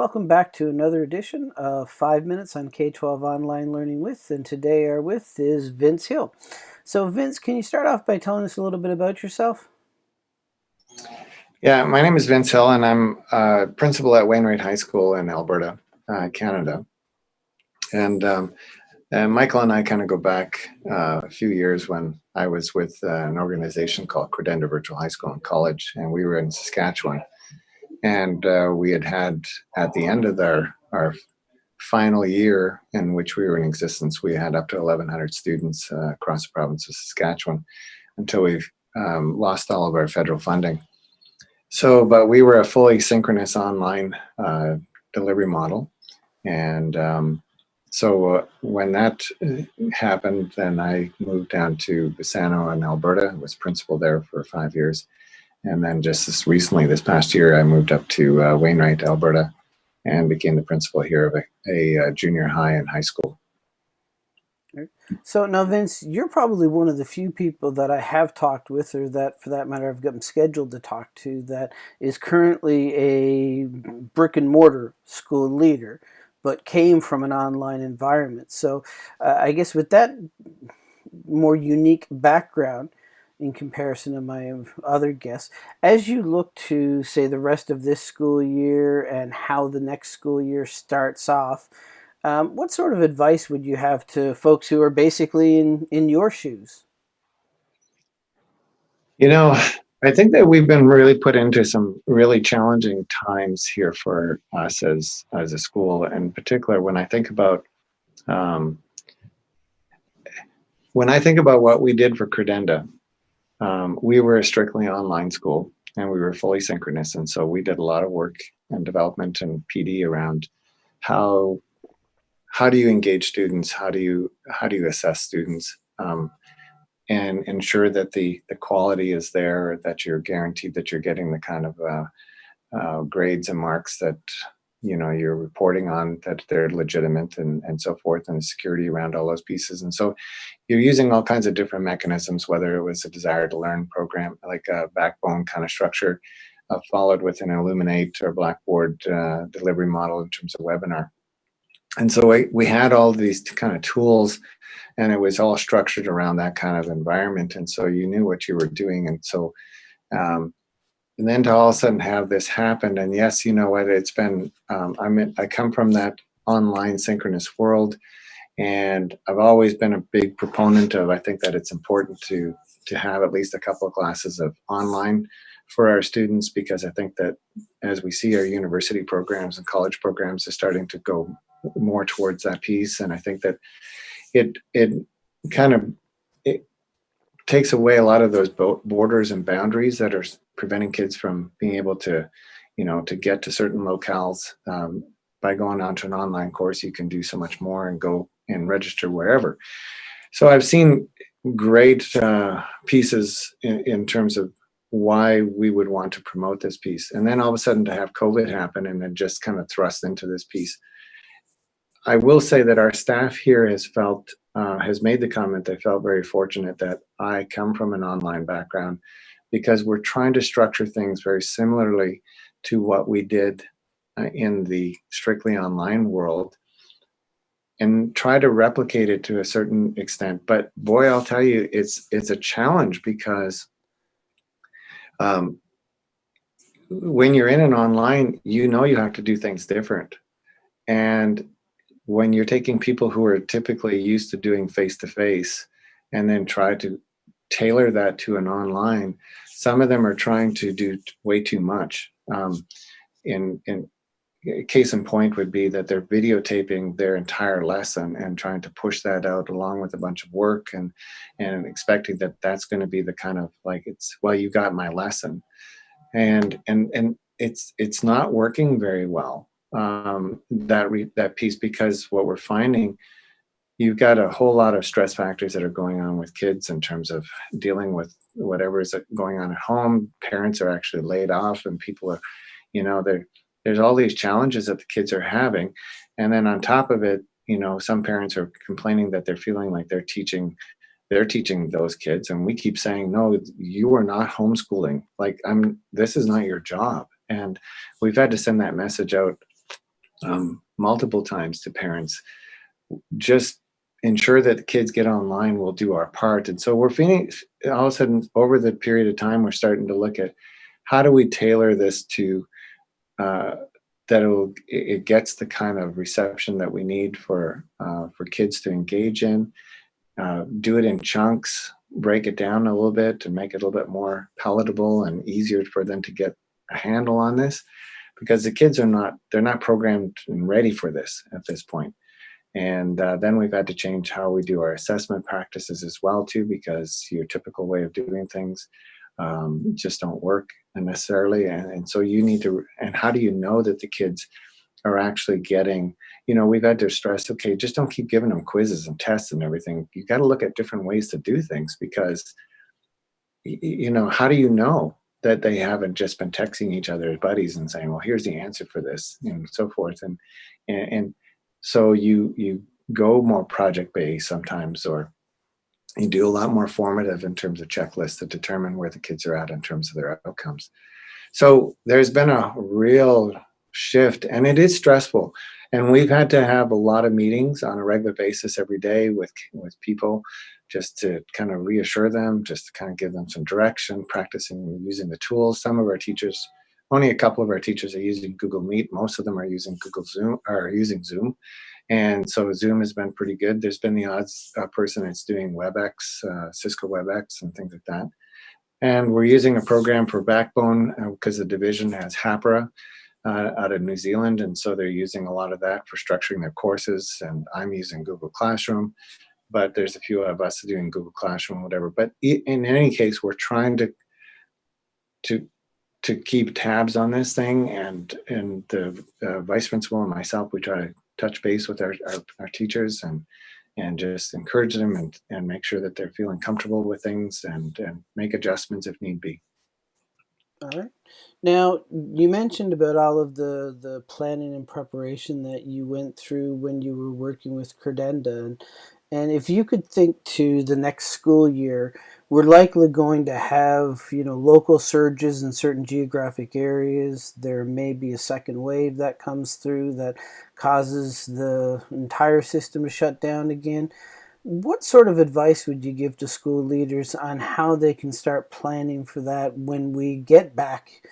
Welcome back to another edition of 5 Minutes on K-12 Online Learning With, and today our with is Vince Hill. So Vince, can you start off by telling us a little bit about yourself? Yeah, my name is Vince Hill and I'm a principal at Wainwright High School in Alberta, uh, Canada. And, um, and, Michael and I kind of go back uh, a few years when I was with uh, an organization called Credenda Virtual High School and College, and we were in Saskatchewan and uh, we had had at the end of our our final year in which we were in existence, we had up to 1,100 students uh, across the province of Saskatchewan until we um, lost all of our federal funding. So, but we were a fully synchronous online uh, delivery model. And um, so uh, when that uh, happened, then I moved down to Bassano in Alberta, was principal there for five years. And then just this recently, this past year, I moved up to uh, Wainwright, Alberta, and became the principal here of a, a, a, uh, junior high and high school. So now, Vince, you're probably one of the few people that I have talked with, or that, for that matter, I've gotten scheduled to talk to, that is currently a brick and mortar school leader, but came from an online environment. So uh, I guess with that more unique background, in comparison to my other guests. As you look to, say, the rest of this school year and how the next school year starts off, um, what sort of advice would you have to folks who are basically in, in your shoes? You know, I think that we've been really put into some really challenging times here for us as, as a school. In particular, when I think about um, when I think about what we did for Credenda, um, we were a strictly online school and we were fully synchronous. And so we did a lot of work and development and PD around how how do you engage students? How do you how do you assess students? Um, and ensure that the the quality is there, that you're guaranteed that you're getting the kind of uh, uh, grades and marks that you know you're reporting on that they're legitimate and and so forth and security around all those pieces. And so you're using all kinds of different mechanisms whether it was a Desire2Learn program like a backbone kind of structure uh, followed with an Elluminate or blackboard uh, delivery model in terms of webinar. And so we, we had all these kind of tools and it was all structured around that kind of environment. And so you knew what you were doing. And so um, and then to all of a sudden have this happen and yes you know what it's been um, i'm in, i come from that online synchronous world and i've always been a big proponent of i think that it's important to to have at least a couple of classes of online for our students because i think that as we see our university programs and college programs are starting to go more towards that piece and i think that it it kind of it takes away a lot of those borders and boundaries that are preventing kids from being able to, you know, to get to certain locales. Um, by going onto an online course, you can do so much more and go and register wherever. So I've seen great uh, pieces in, in terms of why we would want to promote this piece. And then all of a sudden to have COVID happen and then just kind of thrust into this piece. I will say that our staff here has felt, uh, has made the comment, they felt very fortunate that I come from an online background because we're trying to structure things very similarly to what we did uh, in the strictly online world and try to replicate it to a certain extent. But boy, I'll tell you, it's it's a challenge because um, when you're in an online, you know you have to do things different. And when you're taking people who are typically used to doing face-to-face -face and then try to tailor that to an online, some of them are trying to do way too much. Um, in, in case in point would be that they're videotaping their entire lesson and trying to push that out along with a bunch of work and and expecting that that's going to be the kind of like it's well you got my lesson and and and it's it's not working very well um, that re, that piece because what we're finding you've got a whole lot of stress factors that are going on with kids in terms of dealing with whatever is going on at home. Parents are actually laid off and people are, you know, there's all these challenges that the kids are having. And then on top of it, you know, some parents are complaining that they're feeling like they're teaching they're teaching those kids and we keep saying no you are not homeschooling like i'm this is not your job and we've had to send that message out um, multiple times to parents, just ensure that the kids get online, we'll do our part. And so we're feeling, all of a sudden, over the period of time, we're starting to look at how do we tailor this to uh, that it'll, it gets the kind of reception that we need for uh, for kids to engage in. Uh, do it in chunks, break it down a little bit to make it a little bit more palatable and easier for them to get a handle on this because the kids are not they're not programmed and ready for this at this point and uh, then we've had to change how we do our assessment practices as well too because your typical way of doing things um, just don't work necessarily. And, and so you need to and how do you know that the kids are actually getting you know we've had to stress okay just don't keep giving them quizzes and tests and everything. You got to look at different ways to do things because you know how do you know that they haven't just been texting each other as buddies and saying well here's the answer for this and so forth and and, and so you you go more project based sometimes or you do a lot more formative in terms of checklists to determine where the kids are at in terms of their outcomes. So there's been a real shift and it is stressful. And we've had to have a lot of meetings on a regular basis every day with with people just to kind of reassure them just to kind of give them some direction practicing using the tools. Some of our teachers only a couple of our teachers are using google meet. Most of them are using google zoom or using zoom. And so zoom has been pretty good. There's been the odds uh, person that's doing webex uh, cisco webex and things like that. And we're using a program for backbone because uh, the division has Hapara uh, out of New Zealand, and so they're using a lot of that for structuring their courses. And I'm using Google Classroom, but there's a few of us doing Google Classroom, whatever. But in any case, we're trying to to to keep tabs on this thing, and and the uh, vice principal and myself, we try to touch base with our, our, our teachers and and just encourage them and, and make sure that they're feeling comfortable with things and, and make adjustments if need be. All right. Now, you mentioned about all of the, the planning and preparation that you went through when you were working with Credenda. And, and if you could think to the next school year, we're likely going to have, you know, local surges in certain geographic areas. There may be a second wave that comes through that causes the entire system to shut down again. What sort of advice would you give to school leaders on how they can start planning for that when we get back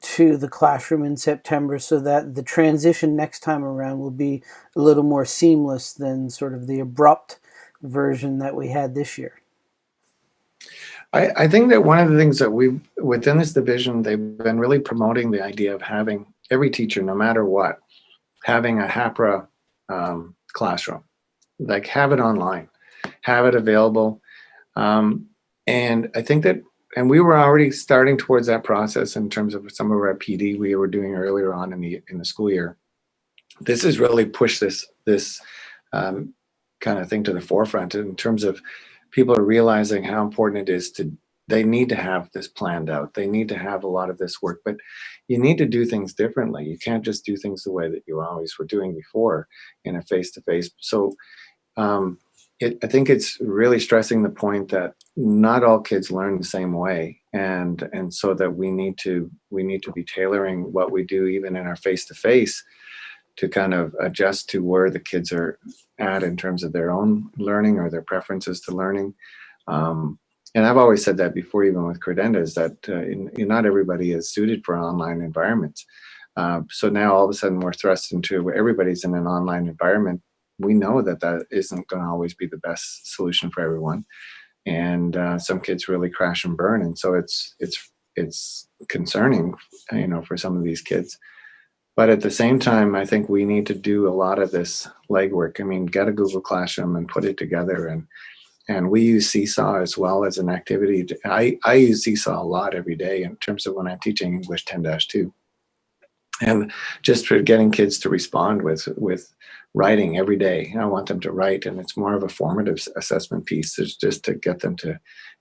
to the classroom in September so that the transition next time around will be a little more seamless than sort of the abrupt version that we had this year? I, I think that one of the things that we within this division, they've been really promoting the idea of having every teacher, no matter what, having a Hapara um, classroom like have it online, have it available. Um, and I think that, and we were already starting towards that process in terms of some of our PD we were doing earlier on in the in the school year. This has really pushed this this um, kind of thing to the forefront in terms of people are realizing how important it is to they need to have this planned out. They need to have a lot of this work, but you need to do things differently. You can't just do things the way that you always were doing before in a face-to-face. -face. So um, it, I think it's really stressing the point that not all kids learn the same way, and and so that we need to we need to be tailoring what we do even in our face to face to kind of adjust to where the kids are at in terms of their own learning or their preferences to learning. Um, and I've always said that before, even with Credenda, is that uh, in, in not everybody is suited for online environments. Uh, so now all of a sudden we're thrust into where everybody's in an online environment we know that that isn't going to always be the best solution for everyone and uh, some kids really crash and burn and so it's it's it's concerning you know for some of these kids but at the same time i think we need to do a lot of this legwork i mean get a google classroom and put it together and and we use seesaw as well as an activity to, i i use seesaw a lot every day in terms of when i'm teaching english 10-2 and just for getting kids to respond with with writing every day. I want them to write, and it's more of a formative assessment piece. It's just to get them to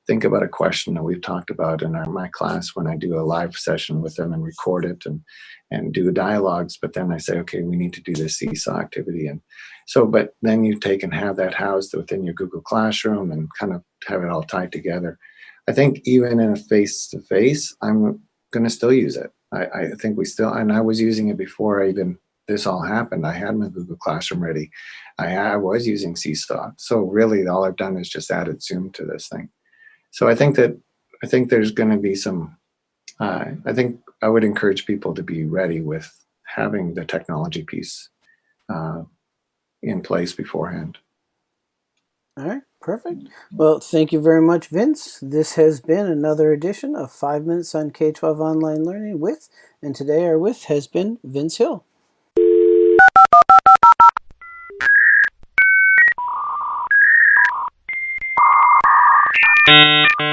think about a question that we've talked about in our, my class when I do a live session with them and record it and and do dialogues. But then I say, okay, we need to do this seesaw activity, and so. But then you take and have that housed within your Google Classroom and kind of have it all tied together. I think even in a face-to-face, -face, I'm going to still use it. I, I think we still, and I was using it before I even this all happened, I had my Google Classroom ready. I, I was using Seesaw. So really all I've done is just added Zoom to this thing. So I think that, I think there's gonna be some, uh, I think I would encourage people to be ready with having the technology piece uh, in place beforehand. All right, perfect. Well, thank you very much, Vince. This has been another edition of Five Minutes on K-12 Online Learning with, and today our with has been Vince Hill. you